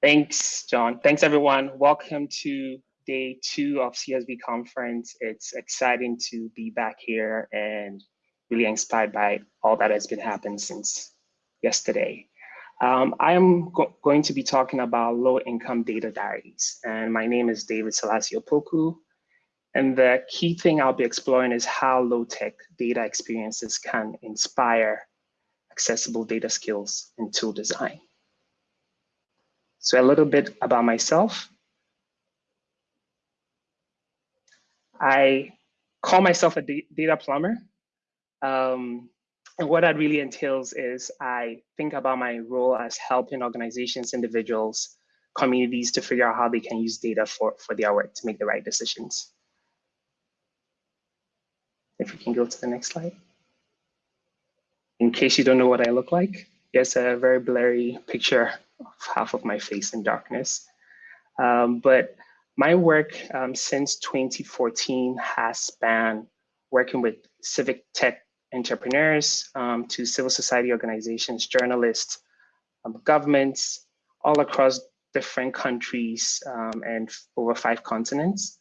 Thanks, John. Thanks, everyone. Welcome to day two of CSV conference. It's exciting to be back here and really inspired by all that has been happening since yesterday. Um, I am go going to be talking about low income data diaries. And my name is David Selassie Opoku. And the key thing I'll be exploring is how low tech data experiences can inspire accessible data skills and tool design. So a little bit about myself. I call myself a data plumber. Um, and what that really entails is I think about my role as helping organizations, individuals, communities to figure out how they can use data for, for their work to make the right decisions. If we can go to the next slide. In case you don't know what I look like, yes, a very blurry picture half of my face in darkness. Um, but my work um, since 2014 has spanned working with civic tech entrepreneurs um, to civil society organizations, journalists, um, governments, all across different countries um, and over five continents.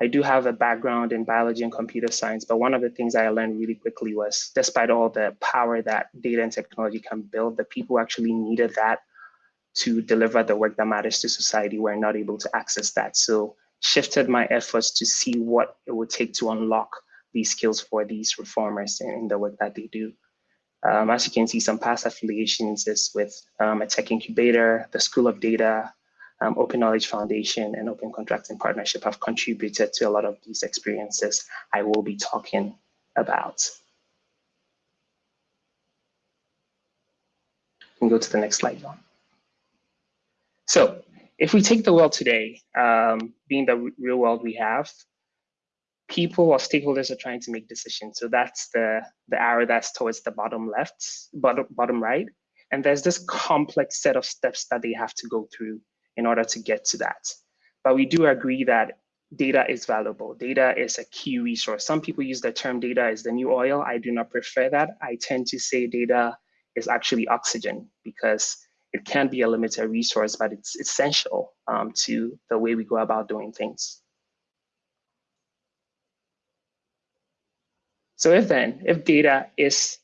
I do have a background in biology and computer science, but one of the things I learned really quickly was despite all the power that data and technology can build, the people actually needed that to deliver the work that matters to society were not able to access that. So shifted my efforts to see what it would take to unlock these skills for these reformers in, the work that they do. Um, as you can see, some past affiliations is with um, a tech incubator, the School of Data, um, Open Knowledge Foundation, and Open Contracting Partnership have contributed to a lot of these experiences I will be talking about. You can go to the next slide, John. So if we take the world today, um, being the real world we have, people or stakeholders are trying to make decisions. So that's the, the arrow that's towards the bottom left, bottom, bottom right. And there's this complex set of steps that they have to go through in order to get to that. But we do agree that data is valuable. Data is a key resource. Some people use the term data is the new oil. I do not prefer that. I tend to say data is actually oxygen because it can be a limited resource, but it's essential um, to the way we go about doing things. So if then, if data is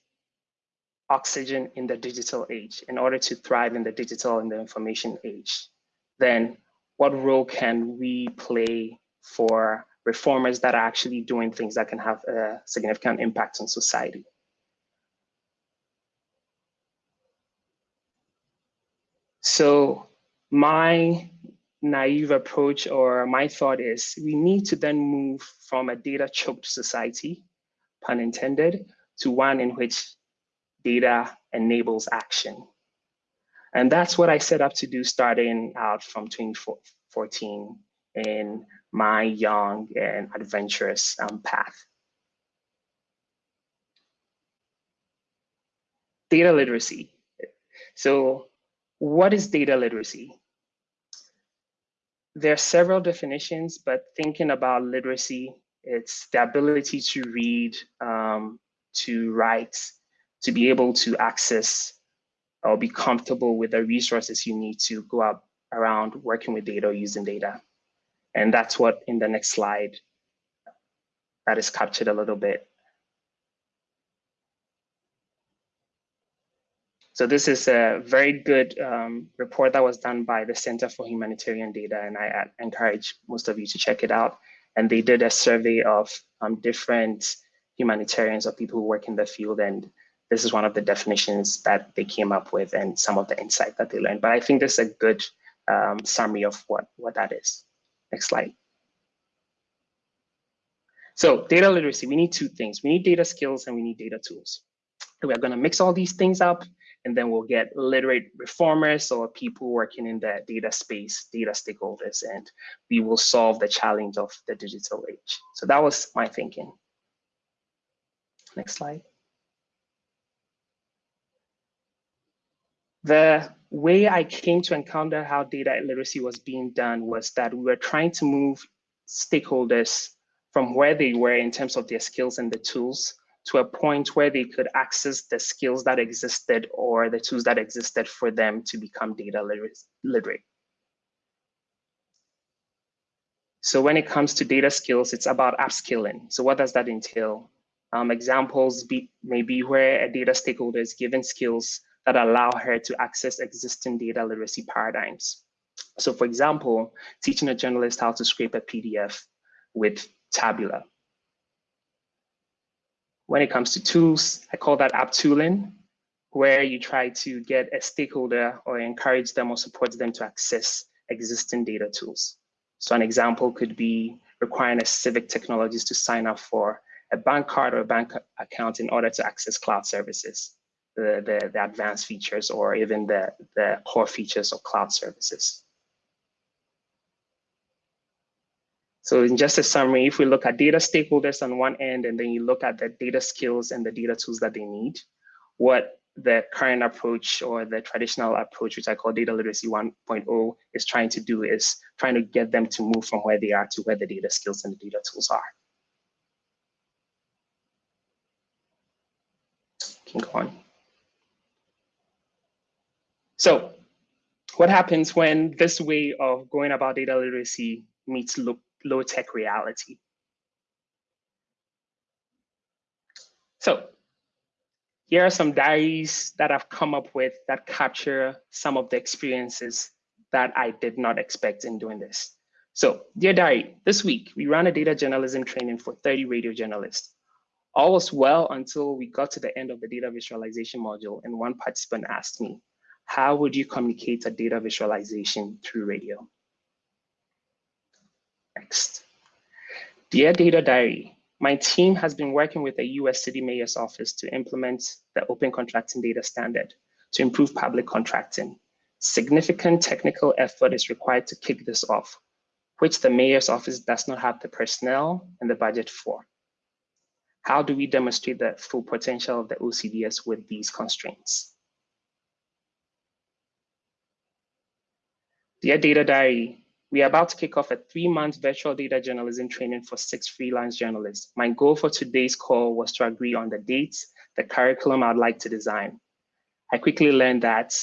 oxygen in the digital age, in order to thrive in the digital and the information age, then what role can we play for reformers that are actually doing things that can have a significant impact on society? So my naive approach or my thought is we need to then move from a data choked society, pun intended, to one in which data enables action. And that's what I set up to do starting out from 2014 in my young and adventurous um, path. Data literacy. So what is data literacy? There are several definitions, but thinking about literacy, it's the ability to read, um, to write, to be able to access or be comfortable with the resources you need to go up around working with data or using data. And that's what in the next slide that is captured a little bit. So this is a very good um, report that was done by the Center for Humanitarian Data, and I encourage most of you to check it out. And they did a survey of um, different humanitarians or people who work in the field, and this is one of the definitions that they came up with and some of the insight that they learned. But I think this is a good um, summary of what, what that is. Next slide. So data literacy, we need two things. We need data skills and we need data tools. We're gonna mix all these things up and then we'll get literate reformers or people working in the data space, data stakeholders, and we will solve the challenge of the digital age. So that was my thinking. Next slide. The way I came to encounter how data literacy was being done was that we were trying to move stakeholders from where they were in terms of their skills and the tools to a point where they could access the skills that existed or the tools that existed for them to become data literate. So when it comes to data skills, it's about upskilling. So what does that entail? Um, examples be, may be where a data stakeholder is given skills that allow her to access existing data literacy paradigms. So for example, teaching a journalist how to scrape a PDF with Tabula when it comes to tools, I call that app tooling, where you try to get a stakeholder or encourage them or support them to access existing data tools. So an example could be requiring a civic technologist to sign up for a bank card or a bank account in order to access cloud services, the, the, the advanced features or even the, the core features of cloud services. So in just a summary, if we look at data stakeholders on one end, and then you look at the data skills and the data tools that they need, what the current approach or the traditional approach, which I call data literacy 1.0, is trying to do is trying to get them to move from where they are to where the data skills and the data tools are. Can go on. So what happens when this way of going about data literacy meets look low tech reality. So here are some diaries that I've come up with that capture some of the experiences that I did not expect in doing this. So dear diary, this week we ran a data journalism training for 30 radio journalists. All was well until we got to the end of the data visualization module and one participant asked me, how would you communicate a data visualization through radio? Next. Dear Data Diary, my team has been working with the US City Mayor's Office to implement the Open Contracting Data Standard to improve public contracting. Significant technical effort is required to kick this off, which the Mayor's Office does not have the personnel and the budget for. How do we demonstrate the full potential of the OCDS with these constraints? Dear Data Diary, we are about to kick off a three-month virtual data journalism training for six freelance journalists. My goal for today's call was to agree on the dates, the curriculum I'd like to design. I quickly learned that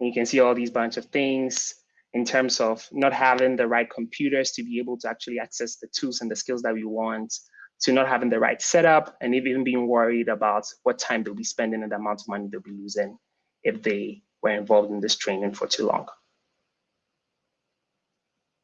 you can see all these bunch of things in terms of not having the right computers to be able to actually access the tools and the skills that we want, to not having the right setup, and even being worried about what time they'll be spending and the amount of money they'll be losing if they were involved in this training for too long.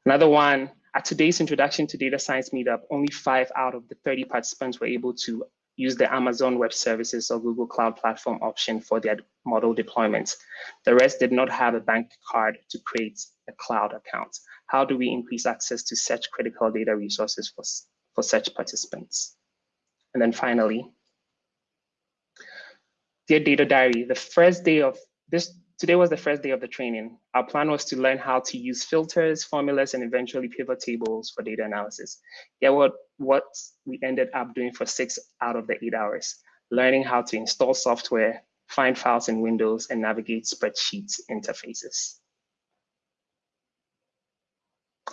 Another one, at today's introduction to data science meetup, only five out of the 30 participants were able to use the Amazon Web Services or Google Cloud Platform option for their model deployments. The rest did not have a bank card to create a cloud account. How do we increase access to such critical data resources for, for such participants? And then finally, Dear Data Diary, the first day of this Today was the first day of the training. Our plan was to learn how to use filters, formulas, and eventually pivot tables for data analysis. Yeah, what, what we ended up doing for six out of the eight hours, learning how to install software, find files in Windows, and navigate spreadsheets interfaces.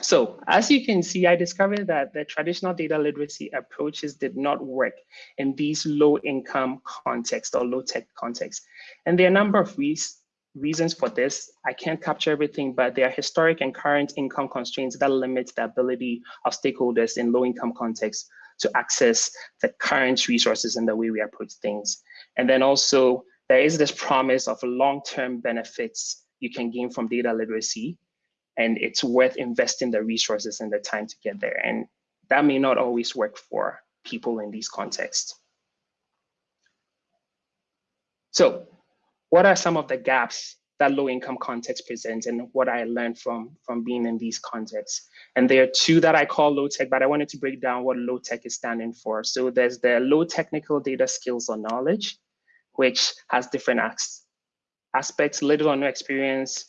So as you can see, I discovered that the traditional data literacy approaches did not work in these low income contexts or low tech contexts. And there are a number of reasons reasons for this, I can't capture everything, but there are historic and current income constraints that limit the ability of stakeholders in low income contexts to access the current resources and the way we approach things. And then also there is this promise of long-term benefits you can gain from data literacy, and it's worth investing the resources and the time to get there. And that may not always work for people in these contexts. So what are some of the gaps that low income context presents and what I learned from, from being in these contexts. And there are two that I call low tech, but I wanted to break down what low tech is standing for. So there's the low technical data skills or knowledge, which has different aspects, little or no experience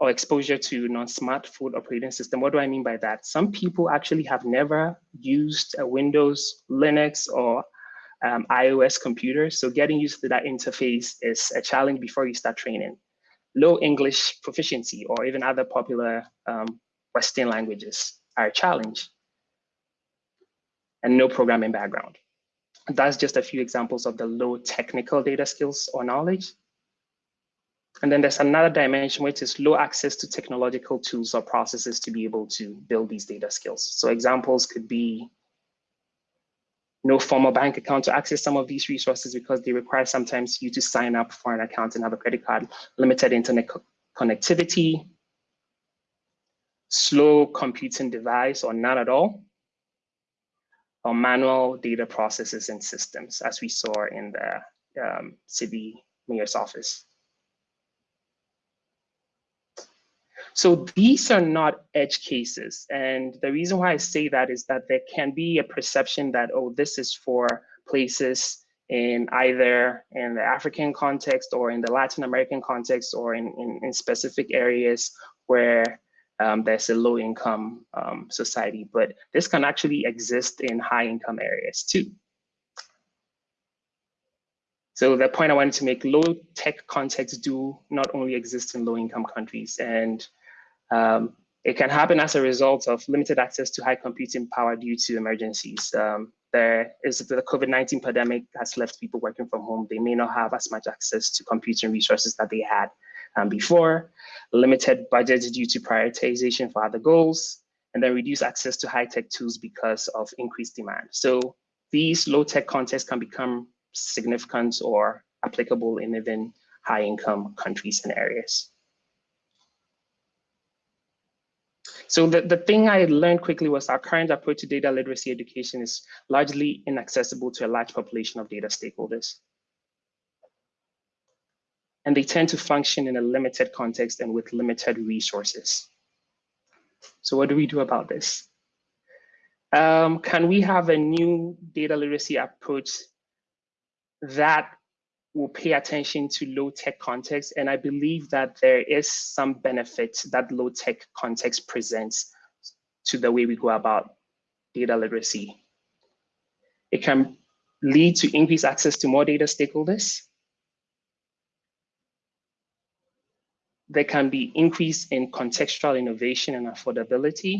or exposure to non-smartphone operating system. What do I mean by that? Some people actually have never used a Windows, Linux, or um, iOS computers. So getting used to that interface is a challenge before you start training. Low English proficiency or even other popular um, Western languages are a challenge. And no programming background. That's just a few examples of the low technical data skills or knowledge. And then there's another dimension which is low access to technological tools or processes to be able to build these data skills. So examples could be no formal bank account to access some of these resources because they require sometimes you to sign up for an account and have a credit card, limited internet co connectivity, slow computing device or none at all, or manual data processes and systems, as we saw in the um, city mayor's office. So these are not edge cases. And the reason why I say that is that there can be a perception that, oh, this is for places in either in the African context or in the Latin American context or in, in, in specific areas where um, there's a low income um, society, but this can actually exist in high income areas too. So the point I wanted to make, low tech contexts do not only exist in low income countries and um, it can happen as a result of limited access to high computing power due to emergencies. Um, there is the COVID-19 pandemic has left people working from home. They may not have as much access to computing resources that they had um, before, limited budgets due to prioritization for other goals, and then reduced access to high-tech tools because of increased demand. So these low-tech contexts can become significant or applicable in even high-income countries and areas. So the, the thing I learned quickly was our current approach to data literacy education is largely inaccessible to a large population of data stakeholders. And they tend to function in a limited context and with limited resources. So what do we do about this? Um, can we have a new data literacy approach that will pay attention to low tech context. And I believe that there is some benefit that low tech context presents to the way we go about data literacy. It can lead to increased access to more data stakeholders. There can be increase in contextual innovation and affordability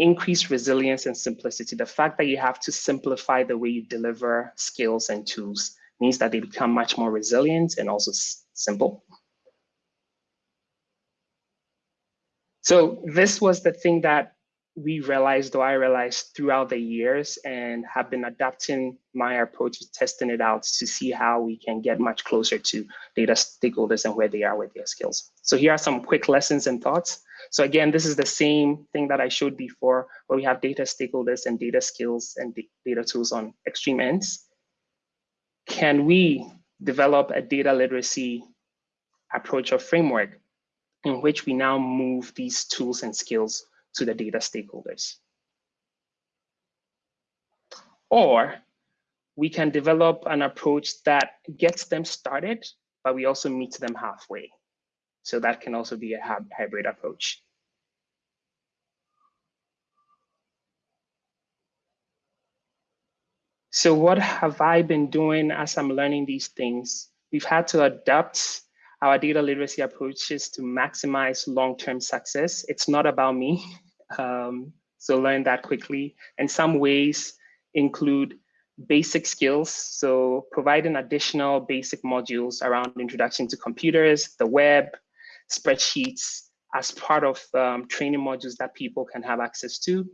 increase resilience and simplicity. The fact that you have to simplify the way you deliver skills and tools means that they become much more resilient and also simple. So this was the thing that we realized, or I realized throughout the years and have been adapting my approach, to testing it out to see how we can get much closer to data stakeholders and where they are with their skills. So here are some quick lessons and thoughts. So again, this is the same thing that I showed before, where we have data stakeholders and data skills and data tools on extreme ends. Can we develop a data literacy approach or framework in which we now move these tools and skills to the data stakeholders? Or we can develop an approach that gets them started, but we also meet them halfway. So that can also be a hybrid approach. So what have I been doing as I'm learning these things? We've had to adapt our data literacy approaches to maximize long-term success. It's not about me. Um, so learn that quickly. And some ways include basic skills. So providing additional basic modules around introduction to computers, the web, spreadsheets as part of um, training modules that people can have access to.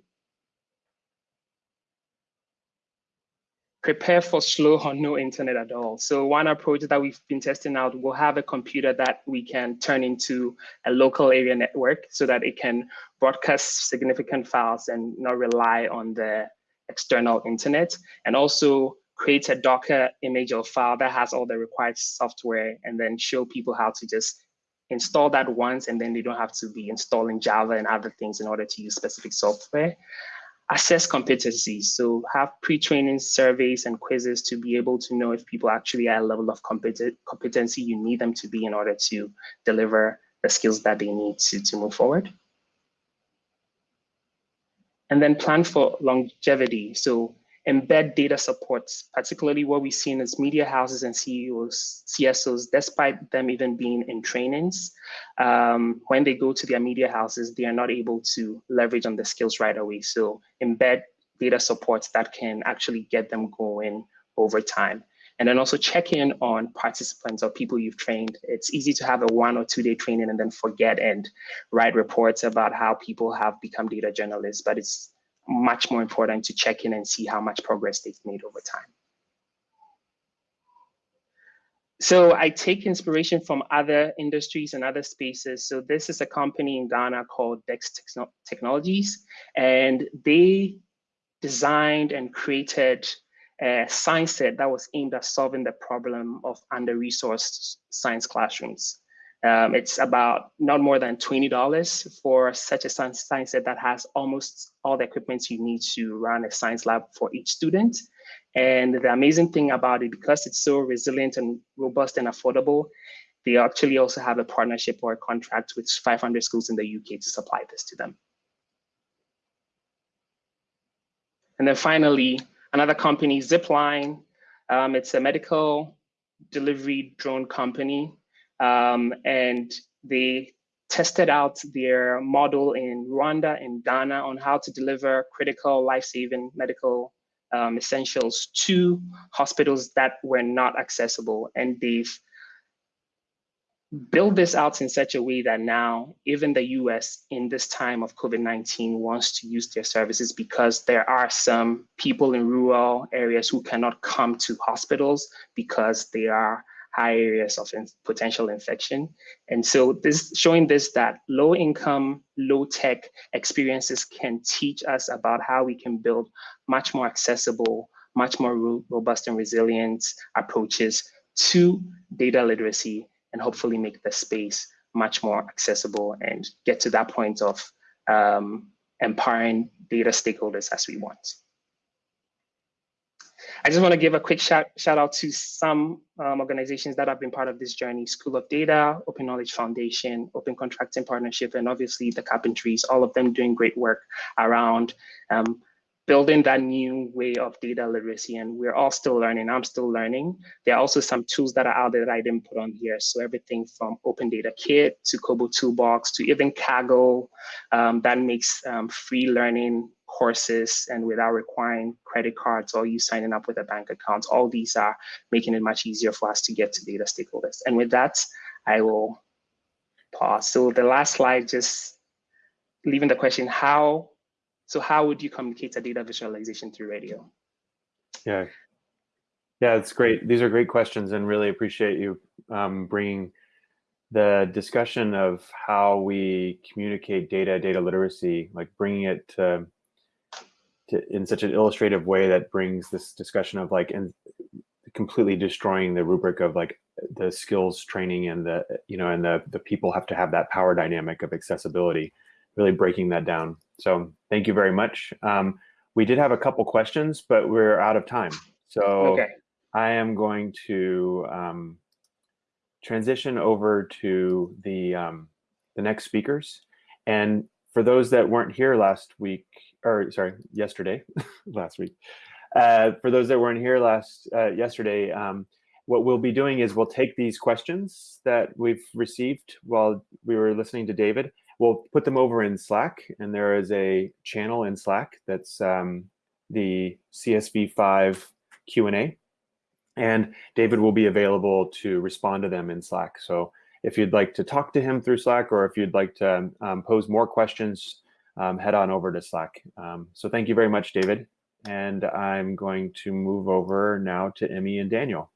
Prepare for slow or no internet at all. So one approach that we've been testing out, we'll have a computer that we can turn into a local area network so that it can broadcast significant files and not rely on the external internet. And also create a Docker image or file that has all the required software and then show people how to just install that once and then they don't have to be installing Java and other things in order to use specific software. Assess competencies, so have pre-training surveys and quizzes to be able to know if people actually are a level of competency you need them to be in order to deliver the skills that they need to, to move forward. And then plan for longevity. So embed data supports, particularly what we've seen as media houses and CEOs, CSOs, despite them even being in trainings, um, when they go to their media houses, they are not able to leverage on the skills right away. So embed data supports that can actually get them going over time. And then also check in on participants or people you've trained. It's easy to have a one or two day training and then forget and write reports about how people have become data journalists, but it's much more important to check in and see how much progress they've made over time. So I take inspiration from other industries and other spaces. So this is a company in Ghana called Dext Technologies, and they designed and created a science set that was aimed at solving the problem of under-resourced science classrooms. Um, it's about not more than $20 for such a science, set that has almost all the equipment you need to run a science lab for each student. And the amazing thing about it, because it's so resilient and robust and affordable, they actually also have a partnership or a contract with 500 schools in the UK to supply this to them. And then finally, another company, Zipline. Um, it's a medical delivery drone company. Um, and they tested out their model in Rwanda and Ghana on how to deliver critical life-saving medical um, essentials to hospitals that were not accessible. And they've built this out in such a way that now even the US in this time of COVID-19 wants to use their services because there are some people in rural areas who cannot come to hospitals because they are high areas of in potential infection. And so this showing this that low income, low tech experiences can teach us about how we can build much more accessible, much more ro robust and resilient approaches to data literacy and hopefully make the space much more accessible and get to that point of um, empowering data stakeholders as we want. I just want to give a quick shout, shout out to some um, organizations that have been part of this journey, School of Data, Open Knowledge Foundation, Open Contracting Partnership, and obviously the Carpentries, all of them doing great work around um, building that new way of data literacy. And we're all still learning, I'm still learning. There are also some tools that are out there that I didn't put on here. So everything from Open Data Kit to Kobo Toolbox to even Kaggle um, that makes um, free learning courses and without requiring credit cards or you signing up with a bank account. All these are making it much easier for us to get to data stakeholders. And with that, I will pause. So the last slide, just leaving the question, how, so how would you communicate a data visualization through radio? Yeah, yeah, it's great. These are great questions and really appreciate you um, bringing the discussion of how we communicate data, data literacy, like bringing it to to, in such an illustrative way that brings this discussion of like and completely destroying the rubric of like the skills training and the you know and the the people have to have that power dynamic of accessibility really breaking that down. So thank you very much. Um, we did have a couple questions but we're out of time. So okay. i am going to um, transition over to the um, the next speakers. And for those that weren't here last week or sorry, yesterday, last week. Uh, for those that weren't here last uh, yesterday, um, what we'll be doing is we'll take these questions that we've received while we were listening to David. We'll put them over in Slack, and there is a channel in Slack that's um, the CSV5 Q&A, and David will be available to respond to them in Slack. So if you'd like to talk to him through Slack, or if you'd like to um, pose more questions, um, head on over to Slack. Um, so thank you very much, David. And I'm going to move over now to Emmy and Daniel.